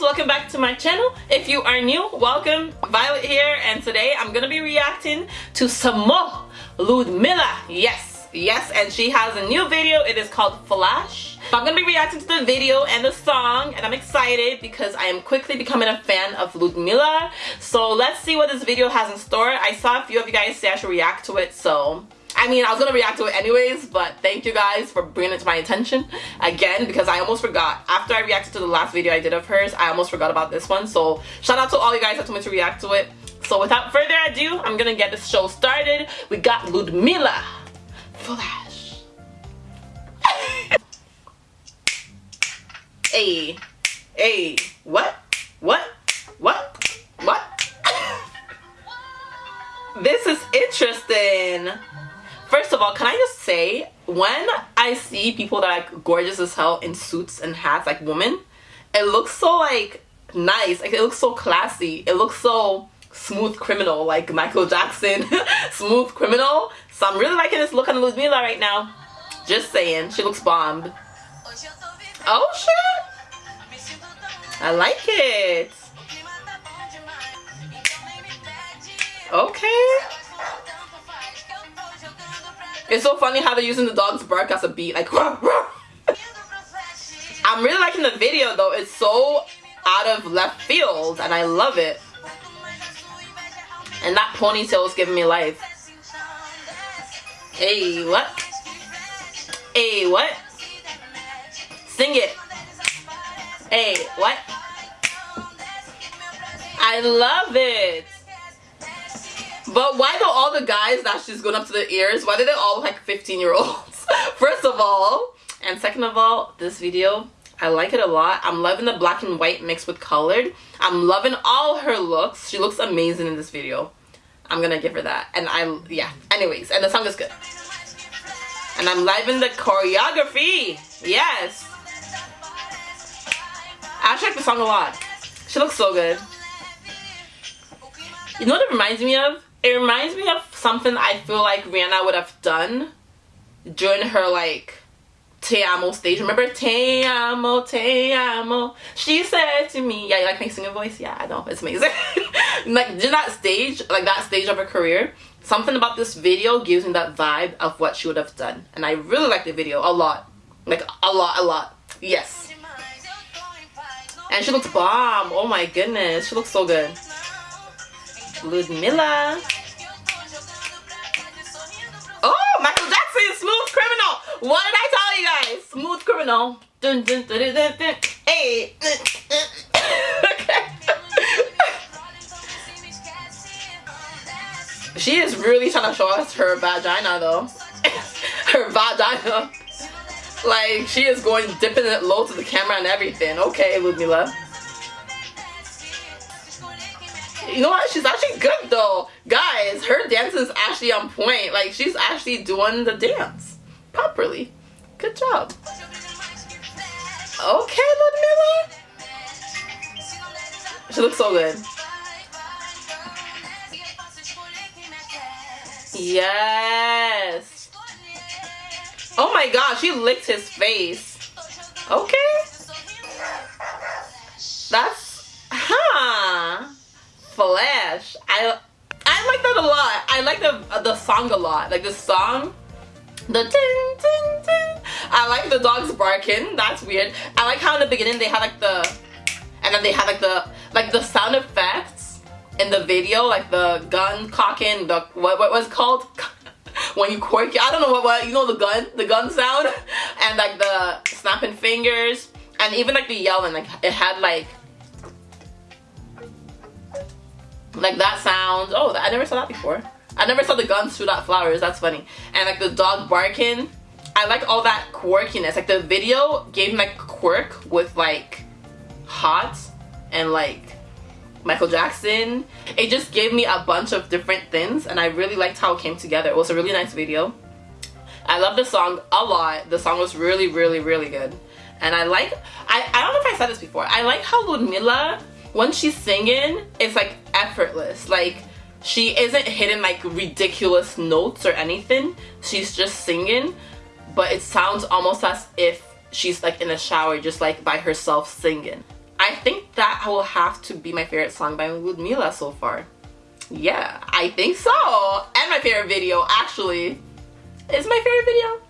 guys welcome back to my channel. If you are new welcome. Violet here and today i'm gonna be reacting to samo ludmilla. Yes yes and she has a new video. It is called flash. I'm gonna be reacting to the video and the song and i'm excited because i am quickly becoming a fan of ludmilla. So let's see what this video has in store. I saw a few of you guys say i should react to it so I mean, I was gonna react to it anyways, but thank you guys for bringing it to my attention again because I almost forgot. After I reacted to the last video I did of hers, I almost forgot about this one. So shout out to all you guys that told me to react to it. So without further ado, I'm gonna get this show started. We got Ludmilla Flash. hey, hey, what? What? What? What? this is interesting. First of all, can I just say, when I see people that are gorgeous as hell in suits and hats, like women, it looks so like nice. Like it looks so classy. It looks so smooth criminal, like Michael Jackson, smooth criminal. So I'm really liking this look on Ludmilla right now. Just saying, she looks bombed. Oh shit! I like it. Okay. It's so funny how they're using the dog's bark as a beat, like. I'm really liking the video though. It's so out of left field and I love it. And that ponytail is giving me life. Hey, what? Hey, what? Sing it. Hey, what? I love it. But why do all the guys that she's going up to the ears, why do they all look like 15 year olds? First of all, and second of all, this video, I like it a lot. I'm loving the black and white mixed with colored. I'm loving all her looks. She looks amazing in this video. I'm gonna give her that. And I, yeah. Anyways, and the song is good. And I'm loving the choreography. Yes. I like the song a lot. She looks so good. You know what it reminds me of? It reminds me of something I feel like Rihanna would have done during her like Te Amo stage. Remember Te Amo, Te Amo? She said to me, yeah, you like my singing voice? Yeah, I know, it's amazing. like in that stage, like that stage of her career, something about this video gives me that vibe of what she would have done. And I really like the video a lot. Like a lot, a lot. Yes. And she looks bomb. Oh my goodness. She looks so good. Ludmilla. Oh, Michael Jackson, Smooth Criminal. What did I tell you guys? Smooth Criminal. Dun, dun, dun, dun, dun. Hey. she is really trying to show us her vagina though. her vagina. Like, she is going dipping it low to the camera and everything. Okay, Ludmilla. You know what? She's actually good though. Guys, her dance is actually on point. Like she's actually doing the dance properly. Good job. Okay, Ludmilla. She looks so good. Yes. Oh my god, she licked his face. Okay. That's, huh. Flash. I I like that a lot. I like the uh, the song a lot. Like the song, the ding ding ding. I like the dogs barking. That's weird. I like how in the beginning they had like the, and then they had like the like the sound effects in the video, like the gun cocking. The what what was called when you quirk. I don't know what what you know the gun the gun sound and like the snapping fingers and even like the yelling. Like it had like like that sound oh i never saw that before. I never saw the guns shoot out flowers that's funny. And like the dog barking i like all that quirkiness. Like the video gave me like quirk with like hot and like michael jackson. It just gave me a bunch of different things and i really liked how it came together. It was a really nice video. I love the song a lot. The song was really really really good. And i like i i don't know if i said this before. I like how ludmilla when she's singing, it's like effortless. Like she isn't hitting like ridiculous notes or anything. She's just singing, but it sounds almost as if she's like in a shower just like by herself singing. I think that will have to be my favorite song by Ludmilla so far. Yeah, I think so. And my favorite video, actually. Is my favorite video?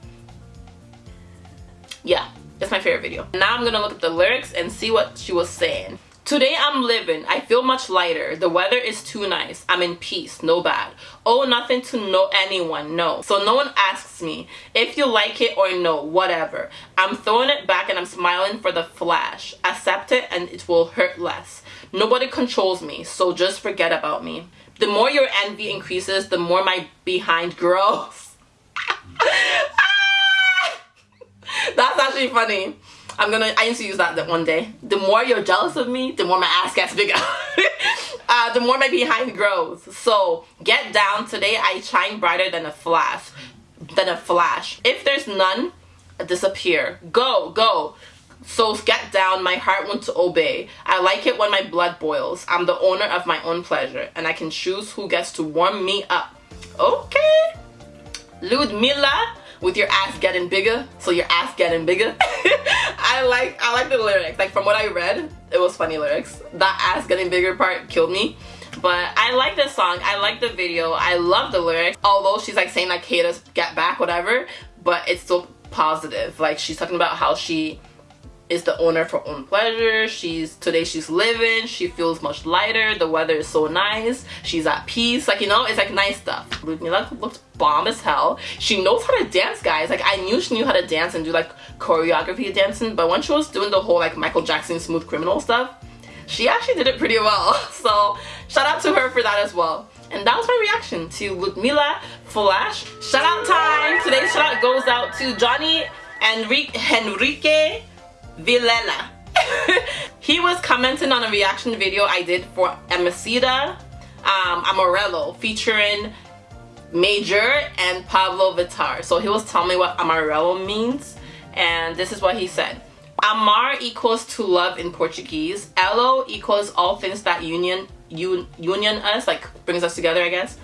Yeah, it's my favorite video. Now I'm gonna look at the lyrics and see what she was saying. Today I'm living, I feel much lighter. The weather is too nice. I'm in peace, no bad. Oh, nothing to know anyone, no. So no one asks me if you like it or no, whatever. I'm throwing it back and I'm smiling for the flash. Accept it and it will hurt less. Nobody controls me, so just forget about me. The more your envy increases, the more my behind grows. Ah! That's actually funny. I'm gonna, I need to use that one day. The more you're jealous of me, the more my ass gets bigger. uh, the more my behind grows. So get down. Today I shine brighter than a flash. Than a flash. If there's none, disappear. Go, go. So get down, my heart wants to obey. I like it when my blood boils. I'm the owner of my own pleasure, and I can choose who gets to warm me up. Okay. Ludmilla, with your ass getting bigger, so your ass getting bigger. I like I like the lyrics. Like from what I read, it was funny lyrics. That ass getting bigger part killed me. But I like this song. I like the video. I love the lyrics. Although she's like saying like haters get back, whatever. But it's still positive. Like she's talking about how she is the owner of her own pleasure. She's today she's living. She feels much lighter. The weather is so nice. She's at peace. Like you know, it's like nice stuff. Ludmilla looks bomb as hell. She knows how to dance, guys. Like I knew she knew how to dance and do like choreography dancing, but when she was doing the whole like Michael Jackson smooth criminal stuff, she actually did it pretty well. So shout out to her for that as well. And that was my reaction to Ludmilla Flash. Shout out time. Today's shout out goes out to Johnny Enrique, Enrique Villela. he was commenting on a reaction video I did for Emicida um, AmarElo featuring Majur and Pabllo Vittar. So he was telling me what AmarElo means and this is what he said. Amar equals to love in Portuguese. Elo equals all things that union un, union us, like brings us together, I guess.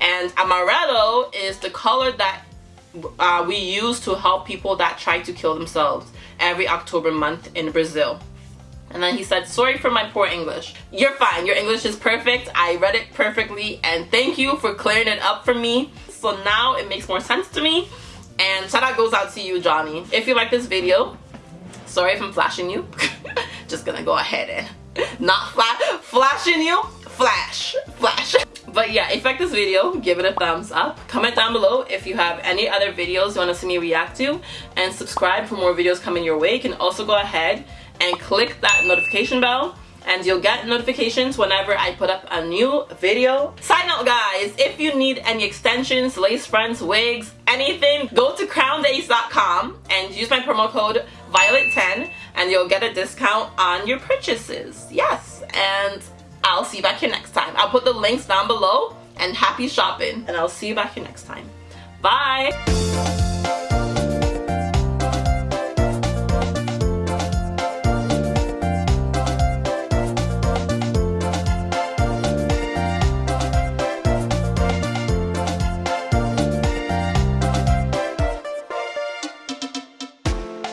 And amarelo is the color that uh, we use to help people that try to kill themselves every October month in Brazil. And then he said, sorry for my poor English. You're fine. Your English is perfect. I read it perfectly. And thank you for clearing it up for me. So now it makes more sense to me. And shout out goes out to you, Johnny. If you like this video, sorry if I'm flashing you. Just gonna go ahead and not flash, flashing you. Flash, flash. But yeah, if you like this video, give it a thumbs up. Comment down below if you have any other videos you want to see me react to. And subscribe for more videos coming your way. You can also go ahead and click that notification bell and you'll get notifications whenever I put up a new video. Side note guys, if you need any extensions, lace fronts, wigs, anything, go to crowndays.com and use my promo code Violet10 and you'll get a discount on your purchases. Yes, and I'll see you back here next time. I'll put the links down below and happy shopping and I'll see you back here next time. Bye!